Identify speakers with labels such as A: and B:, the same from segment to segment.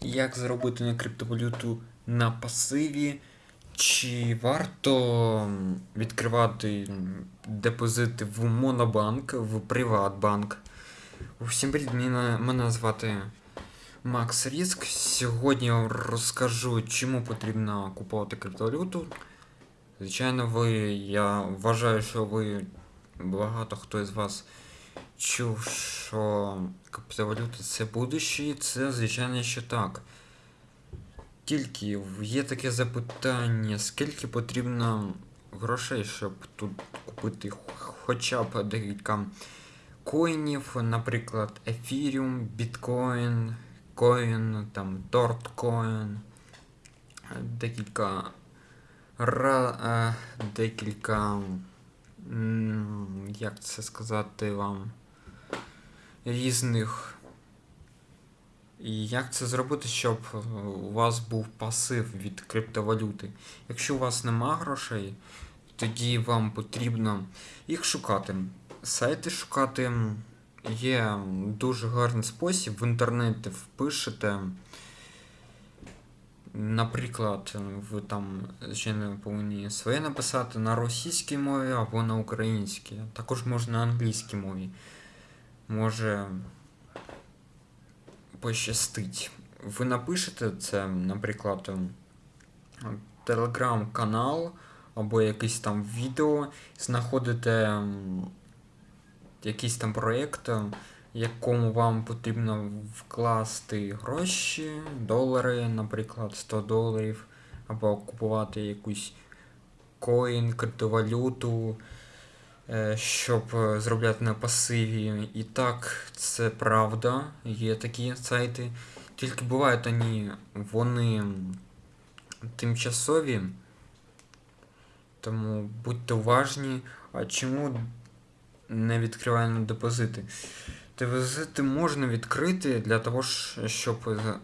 A: Як заробити на криптовалюту на пасиві? Чи варто відкривати депозити в Монобанк, в Приватбанк? Всім привіт, мене звати Макс Ріск. Сьогодні я вам розкажу, чому потрібно купувати криптовалюту. Звичайно, ви, я вважаю, що ви багато хто із вас чув, що криптовалюта це будуще, це звичайно, що так. Тільки є таке запитання, скільки потрібно грошей, щоб тут купити хоча б декілька коїнів, наприклад, Ethereum, Bitcoin, Coin, там Dogecoin, декілька ра, е, декілька, як це сказати вам, різних. І як це зробити, щоб у вас був пасив від криптовалюти? Якщо у вас нема грошей, тоді вам потрібно їх шукати. Сайти шукати є дуже гарний спосіб. В інтернеті впишете. Наприклад, ви там, звичайно, повинні своє написати на російській мові або на українській. Також можна на англійській мові. Може пощастить. Ви напишете це, наприклад, телеграм-канал або якийсь там відео, знаходите якийсь там проєкт, е, якому вам потрібно вкласти гроші, долари, наприклад, 100 доларів, або купувати якусь коін, криптовалюту, е, щоб зробляти на пасиві. І так, це правда, є такі сайти. Тільки бувають вони, вони тимчасові, тому будьте уважні. А чому не відкриваємо депозити? Депозити можна відкрити для того, щоб е,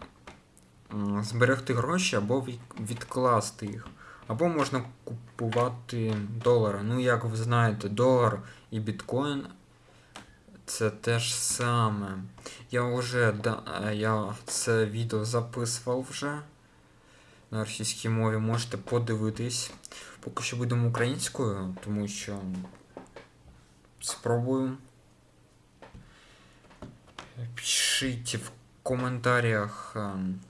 A: зберегти гроші або відкласти їх. Або можна купувати долари. Ну, як ви знаєте, долар і біткоін це те ж саме. Я вже да, е, я це відео записував вже на російській мові. Можете подивитись. Поки що будемо українською, тому що спробую. Пишіть в коментарях, ем,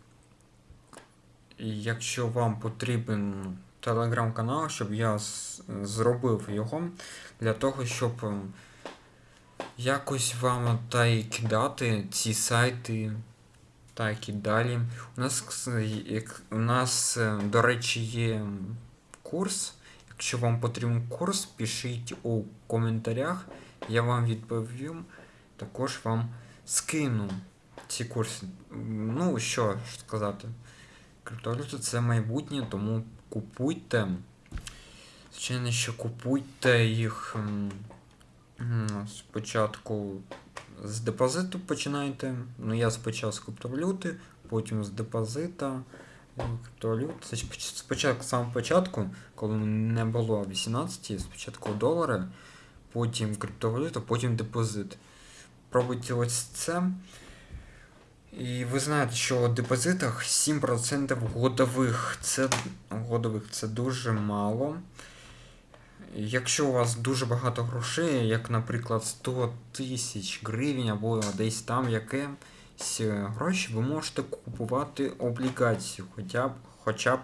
A: якщо вам потрібен телеграм-канал, щоб я зробив його для того, щоб ем, якось вам та й кидати ці сайти. Так і далі. У нас, у нас, е, до речі, є курс. Якщо вам потрібен курс, пишіть у коментарях, я вам відповім. Також вам скину ці курси. Ну, що сказати. Криптовалюта це майбутнє, тому купуйте. Звичайно, що купуйте їх спочатку з депозиту починайте. Ну, я спочатку з криптовалюти, потім з депозита. Криптовалют. Спочатку, з початку, коли не було 18, спочатку долари, потім криптовалюта, потім депозит. Пробуйте ось це. І ви знаєте, що у депозитах 7% годових. Це годових це дуже мало. Якщо у вас дуже багато грошей, як, наприклад, 100 тисяч гривень або десь там якесь гроші, ви можете купувати облігацію, хоча б, хоча б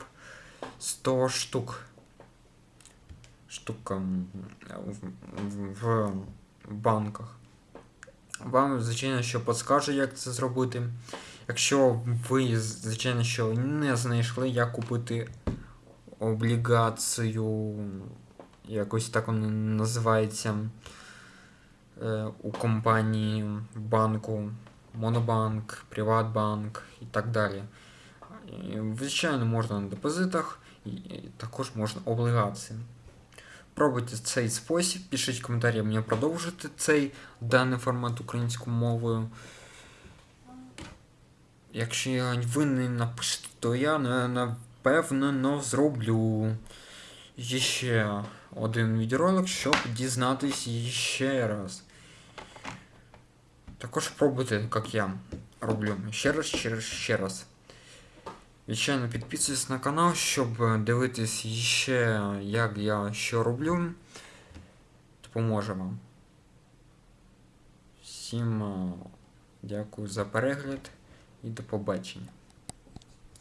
A: 100 штук. Штук м, в, в, в банках. Вам, звичайно, що підскаже, як це зробити. Якщо ви, звичайно, що не знайшли, як купити облігацію, якось так воно називається е, у компанії банку, Монобанк, Приватбанк і так далі. Звичайно, можна на депозитах, і також можна облігації. Пробуйте цей спосіб, пишіть коментарі, мені продовжити цей даний формат українською мовою. Якщо ви не напишете, то я на- напевно зроблю ще один відеоролик, щоб дізнатись ще раз. Також пробуйте, як я роблю. Ще раз, ще раз, ще раз. Звичайно, підписуйтесь на канал, щоб е, дивитись ще, як я що роблю. Допоможе вам. Всім е, дякую за перегляд і до побачення.